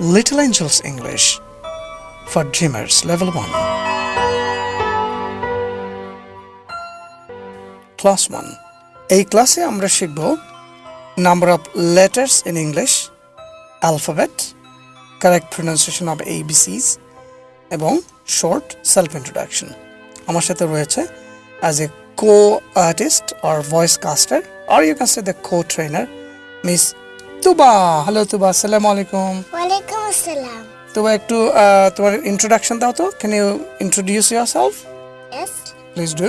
Little Angels English for Dreamers Level 1. Class 1. এই ক্লাসে আমরা শিখব number of letters in English alphabet correct pronunciation of এবিসিস এবং short self introduction আমার সাথে রয়েছে as a co artist or voice custard or you can say the co trainer miss Tuba hello তুবা আসসালামু আলাইকুম ওয়ালাইকুম আসসালাম তুবা একটু আহ, তোমার ইন্ট্রোডাকশন দাও তো can you introduce your self Yes. Please do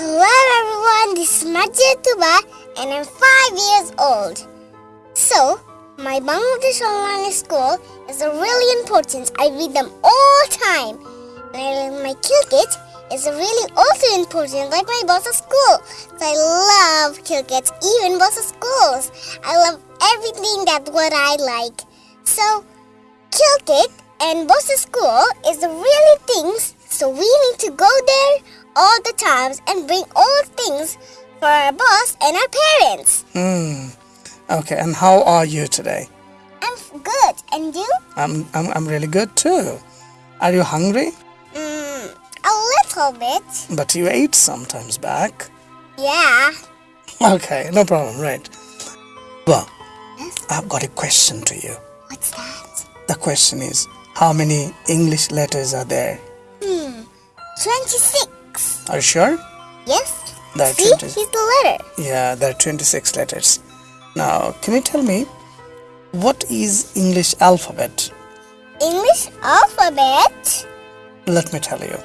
Hello everyone, this is Majid Tuba and I'm five years old. So, my Bangladesh online school is really important. I read them all time. And I learn my Kilkit is really also important, like my boss of school. So I love Kilkit, even boss of schools. I love everything that what I like. So, Kilkit and boss of school is the really things. So we need to go there all the times and bring all things for our boss and our parents. Hmm. Okay, and how are you today? I'm good. And you? I'm, I'm, I'm really good too. Are you hungry? Little bit. But you ate sometimes back. Yeah. Okay, no problem, right. Well, I've got a question to you. What's that? The question is, how many English letters are there? Hmm. 26. Are you sure? Yes. There are See? 20. He's the letter. Yeah, there are 26 letters. Now, can you tell me, what is English alphabet? English alphabet. Let me tell you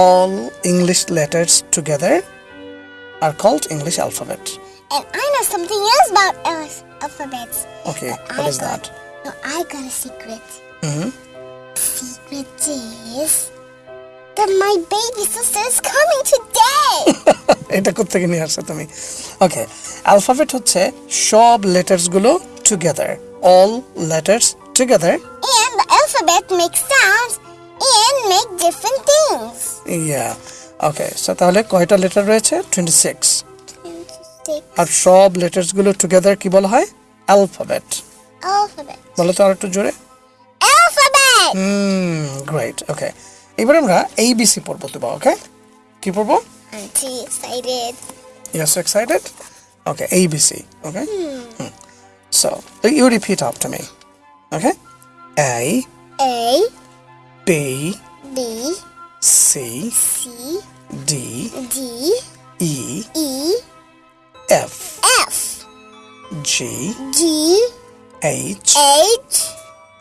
All English letters together are called English alphabet. And I know something else about al- alphabets. Okay, But what I is got- that? No, I got a secret. hmm Secret is that my baby sister is coming today. এটা কোথেকে নিয়ে আসছো তুমি ওকে alphabet হচ্ছে সব letters গুলো together all letters together and the alphabet makes sounds and make different things. Yeah. Okay. So তাহলে কয়টা লেটার রয়েছে? 26. 26. আর সব লেটারসগুলো টুগেদার কি বলা হয়? অ্যালফাবেট অ্যালফাবেট বলো তো আরেকটু জোরে অ্যালফাবেট হুম গ্রেট ওকে এবার আমরা এবিসি পড়ব তোমা ওকে কি পড়ব aunty excited you are so excited okay ABC okay so you repeat after me okay A A B, B C, C D, D E, E F, F G, G H, H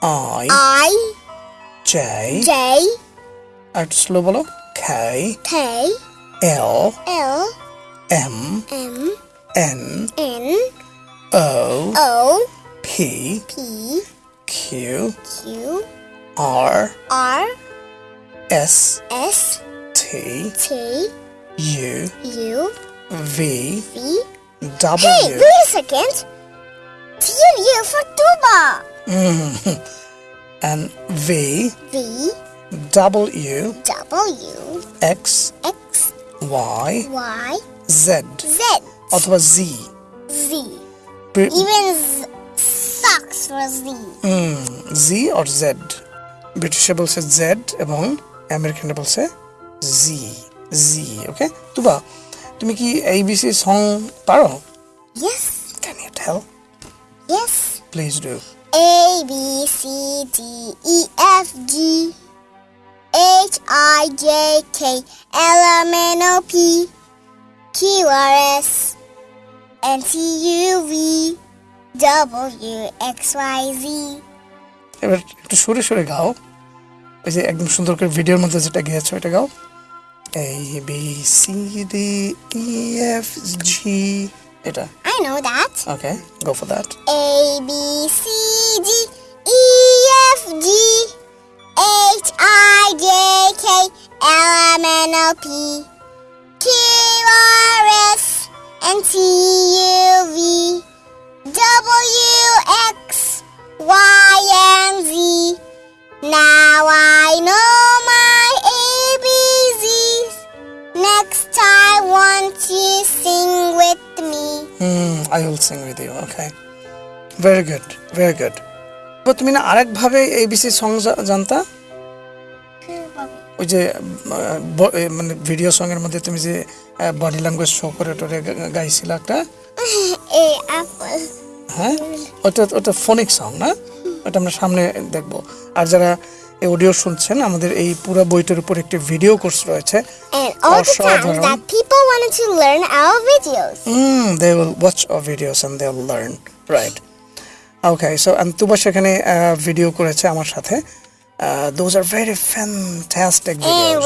I, I J, J আর slow বলো K, K L, L M, M N, N O, O P, P Q, Q R, R S, S T, T U, U V, V W. Hey, wait a second. T U for tuba. and V V W W X X Y Y Z Z অথবা Z Z. Pre- Even z- socks for Z. Hmm, Z or Z ব্রিটিশে বলছে Z এবং আমেরিকানরা বলছে জি জি ওকে তুবা তুমি কি ABC song পারো yes can you tell yes please do A B C D E F G H I J K L M N O P Q R S N T U V W X Y Z এবার একটু সুরে সুরে গাও ওই যে একদম সুন্দর করে ভিডিওর মধ্যে যেটা গিয়েছে ওইটা গাও এই B C D E F G এটা I know that okay go for that A B C G E F G H I J K L M N O P Q R S N T U V W X Y and Z Now I know my ABCs. Next I want you sing with me. Hmm, I will sing with you. Okay. Very good. Very good. তো তুমি না আরেকভাবে ABC song জানতা ওই যে মানে video সঙ্গের মধ্যে তুমি যে বডি ল্যাঙ্গুয়েজ শো করে টোরে গাইছিল একটা A apple. হ্যাঁ ওটা ওটা ফোনিক সং না এটা আমরা সামনে দেখব। আর যারা এই অডিও শুনছেন আমাদের এই পুরো বইটার উপর একটি ভিডিও কোর্স রয়েছে। Videos and they will learn right okay so আন্তুবা সেখানে uh, ভিডিও করেছে আমার সাথে। Those are very fantastic videos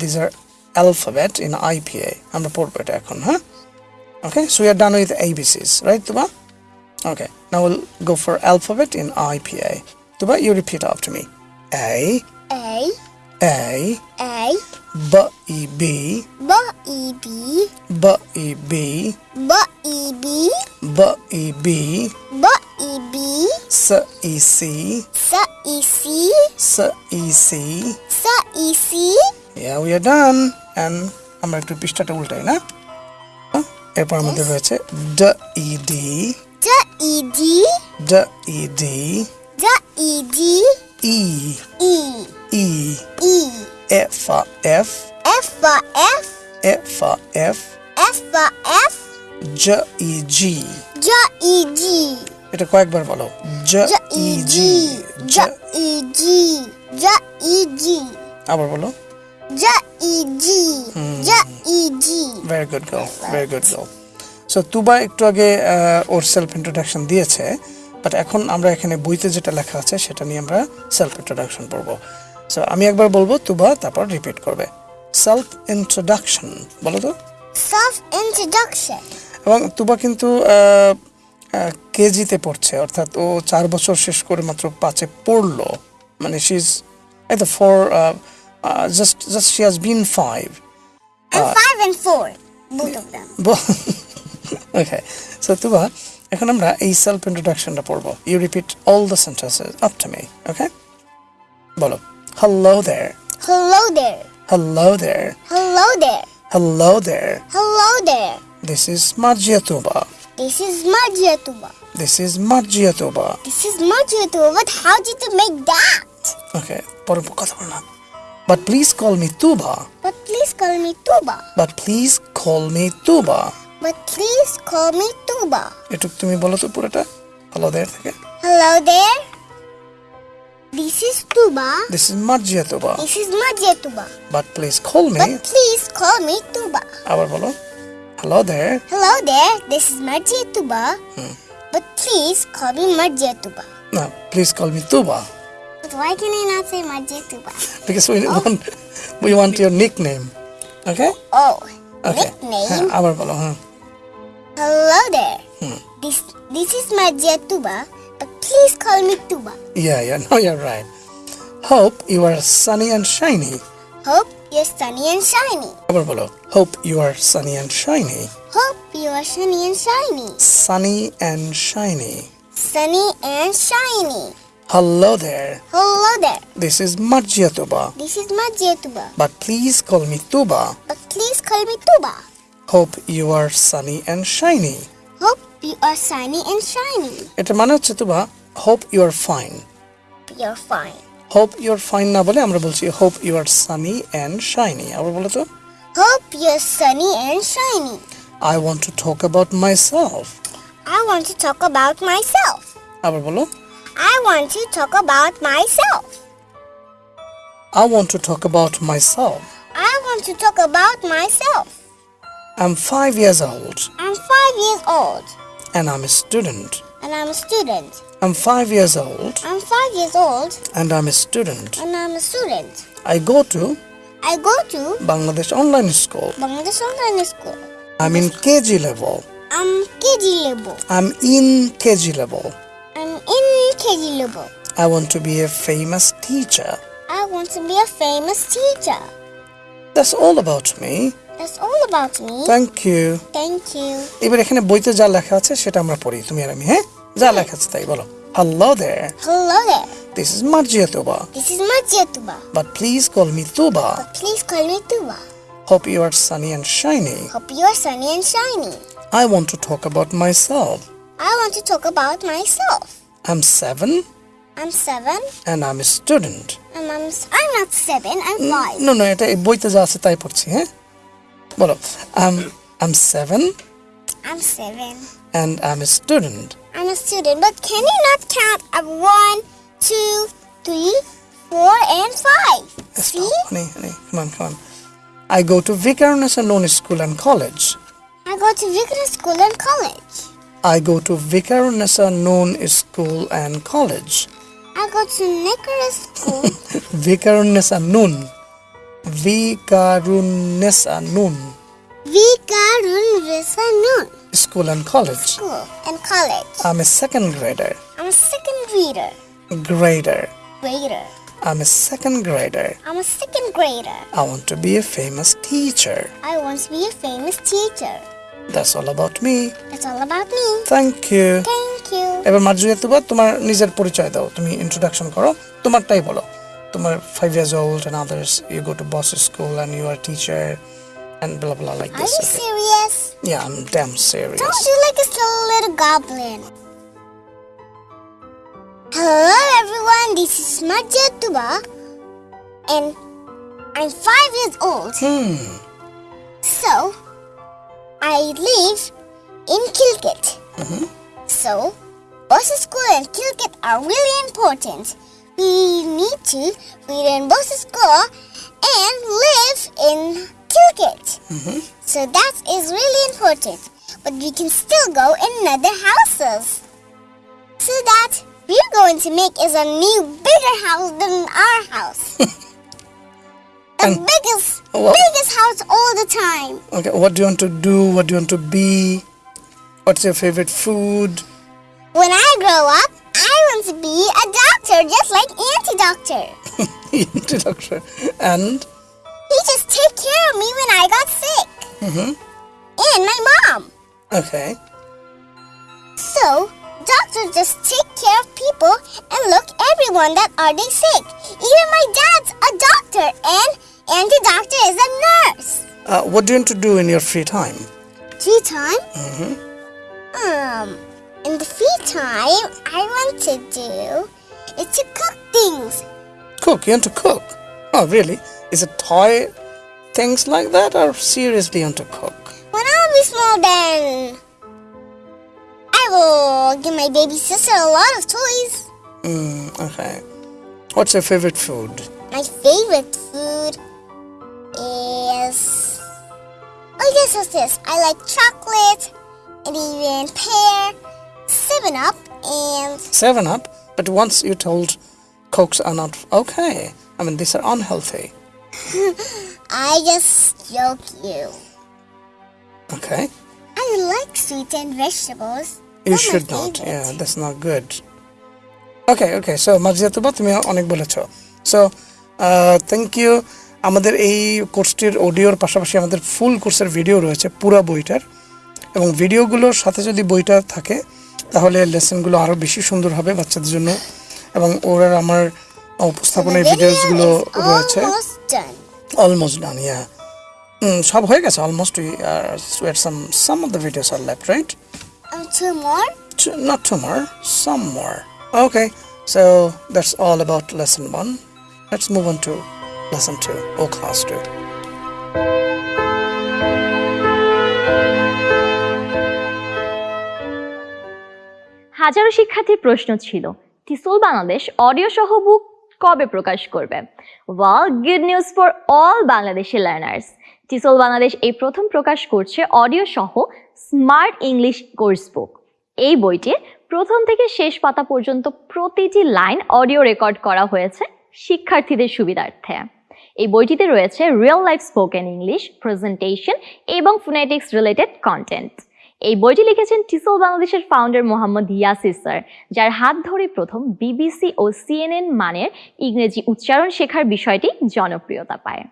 this are alphabet in IPA আমরা পড়ব এটা এখন হ্যাঁ okay so you are done with ABCs right Tuba okay Now we'll go for alphabet in IPA. Tuba, you repeat after me. A. A. A. A. B E B. B E B. B E B. B E B. B E B. B E B. S E C. S E C. S E C. S E C. Yeah, we are done. And I'm going আমরা একটু পৃষ্ঠাটা উল্টাই না এরপর আমাদের রয়েছে D E D D, E, D, D, E, D, D, E, D, E, E, E, E, F, F, F for F, F, F, F for F, J, E, G. J, E, G, এটা কয়েকবার বলো J, J, E, E, G. G, J, J, E, G, J, E, G, আবার বলো J, E, G, J, E, G. Very good girl very good girl So Tuba একটু আগে ওর self introduction দিয়েছে but এখন আমরা এখানে বইতে যেটা লেখা আছে সেটা নিয়ে আমরা সেলফ ইন্ট্রোডাকশন পড়ব সো আমি একবার বলব তুবা তারপর রিপিট করবে সেলফ ইন্ট্রোডাকশন বলো তো Self introduction. এবং তুবা কিন্তু কেজিতে পড়ছে অর্থাৎ ও চার বছর শেষ করে মাত্র পাঁচে পড়ল মানে শিজ এই তো for just just she has been five. Both of them. Okay, so Tuba, এখন আমরা এই সেলফ ইন্ট্রোডাকশনটা পড়বো you repeat all the sentences up to me okay বলো hello there hello there hello there hello there hello there hello there this is Margia Tuba This is Marjia Tuba. This is Marjia Tuba. This is Marjia But how did you make that? Okay, পরে কথা বল না But please call me Tuba. But please call me Tuba. But please call me Tuba But please call me Tuba. একটু তুমি বলো তো পুরোটা hello দেয়ার থেকে Hello there. This is Tuba. This is Margia Tuba This is Marjatuba. But please call me But please call me Tuba. আবার বলো hello there Hello there. This is Marjatuba. But please call me Marjatuba. না please call me Tuba But why can I not say Marjatuba? because we want we want your nickname okay Oh, okay nickname. হ্যাঁ আবার বলো হ্যাঁ Hello there. This this is Marjatuba. But please call me Tuba. yeah yeah no you're right hope you are sunny and shiny Hope you're sunny and shiny. আবার বলো hope you are sunny and shiny Hope you are sunny and shiny. sunny and shiny Sunny and shiny. hello there Hello there. this is Marjiatuba This is Marjatuba. but please call me Tuba But please call me Tuba. hope you are sunny and shiny Hope you are sunny and shiny. এটা মানে হচ্ছে তুবা hope you are fine You're fine. hope you are fine না বলে আমরা বলছি hope you are sunny and shiny আবার বলো তো Hope you're sunny and shiny. I want to talk about myself I want to talk about myself. আবার বলো I want to talk about myself. I want to talk about myself. I want to talk about myself. I'm five years old I'm five years old and I'm a student. and I'm a student. I'm five years old I'm five years old and I'm a student. and I'm a student. I go to I go to Bangladesh Online School. Bangladesh Online School. I'm in KG level. I'm KG level. I'm in KG level. I'm in KG level. I want to be a famous teacher. I want to be a famous teacher. That's all about me. That's all about me. Thank you. Thank you. এবার এখানে বইতে যা লেখা আছে সেটা আমরা পড়ি তুমি আর আমি হ্যাঁ যা লেখা আছে তাই বলো Hello there. Hello there. This is Marjia Tuba. This is Marjatuba. But please call me Tuba. But please call me Tuba. Hope you are sunny and shiny. Hope you are sunny and shiny. I want to talk about myself. I want to talk about myself. I'm seven I'm seven. and I'm a student. And I'm, I'm not seven, I'm five. No, no, এটা বইতে যা আছে তাই পড়ছি হ্যাঁ বলো I'm I'm seven I'm seven. and I'm a student. I'm a student, but can you not count at one, two, three, four, and five? See? Honey, honey, come on, come on. I go to Viqarunnisa Noon School and College. I go to Vicar School and college. I go to Viqarunnisa Noon School and College. I go to Nicholas School. Viqarunnisa Noon. Vikarunesa Known Vikarun Visanun School and College. School and college. I'm a second grader. I'm a second reader. Grader. Grader. I'm a second grader. I'm a second grader. I want to be a famous teacher. I want to be a famous teacher. That's all about me. That's all about me. Thank you. Thank you. এবার মার্জুয়া তুবা তোমার নিজের পরিচয় দাও তুমি introduction করো তোমারটাই বলো five years old and others you go to boss's school and you are a teacher and blah blah like this. Are you okay. serious? Yeah, I'm damn serious. Don't you like a little goblin? Hello everyone, this is Majetuba, Tuba and I'm five years old. Hmm. So I live in Kilgit. Mm -hmm. So boss's school and Kilgit are really important we need to in bus school and live in Kilkit. Mm-hmm. So that is really important. But we can still go in other houses. So that we're going to make is a new bigger house than our house. the And- biggest What? biggest house all the time. okay what do you want to do what do you want to be what's your favorite food When I grow up, want to be a doctor just like Auntie Doctor. Auntie doctor and He just take care of me when I got sick. Mhm. And my mom. okay So, doctors just take care of people and look everyone that are they sick. Even my dad's a doctor and Auntie Doctor is a nurse. uh, what do you want to do in your free time Free time? Mhm. Um, in the free time, I want to do is to cook things. cook? You want to cook? Oh really? Is it toy things like that or seriously want to cook? When I'll be small, then I will give my baby sister a lot of toys. mm, okay. What's your favorite food? My favorite food is oh yes, what's this? I like chocolate and even pear, Seven Up, and Seven Up, but once you told Cokes are not okay. I mean, these are unhealthy. I just joke you. Okay, I like sweets and vegetables. you They're should not. favorite. Yeah, that's not good. Okay, okay. So Marjia তুবা তুমি অনেক বলেছ so thank you আমাদের এই কোর্সটির অডিওর পাশাপাশি আমাদের ফুল কোর্সের video রয়েছে পুরো বইটার এবং ভিডিওগুলোর সাথে যদি বইটা থাকে তাহলে লেসনগুলো আরও বেশি সুন্দর হবে বাচ্চাদের জন্য এবং ওরা আমার উপস্থাপনের ভিডিওসগুলো রয়েছে অলমোস্ট ডান ইয়া সব হয়ে গেছে almost some some of the videos are left right two more. Not two more, some more. Okay, so that's all about lesson one. Let's move on to lesson two or class. হাজারো শিক্ষার্থীর প্রশ্ন ছিল টিসল Bangladesh audio সহ বুক কবে প্রকাশ করবে? Well good news for all Bangladeshi learners TESOL Bangladesh এই প্রথম প্রকাশ করছে অডিও সহ স্মার্ট ইংলিশ কোর্স বুক এই বইটির প্রথম থেকে শেষ পাতা পর্যন্ত প্রতিটি লাইন অডিও রেকর্ড করা হয়েছে শিক্ষার্থীদের সুবিধার্থে। এই বইটিতে রয়েছে real life spoken English presentation এবং ফোনেটিক্স রিলেটেড কন্টেন্ট এই বইটি লিখেছেন টিসল বাংলাদেশের ফাউন্ডার মোহাম্মদ ইয়াসির স্যার, যার হাত ধরে প্রথম বিবিসি ও সিএনএন মানের ইংরেজি উচ্চারণ শেখার বিষয়টি জনপ্রিয়তা পায়।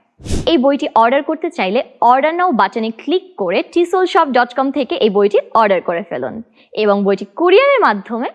এই বইটি অর্ডার করতে চাইলে অর্ডার নাও বাটনে ক্লিক করে টিসল শপ ডট কম থেকে এই বইটি অর্ডার করে ফেলুন এবং বইটি কুরিয়ারের মাধ্যমে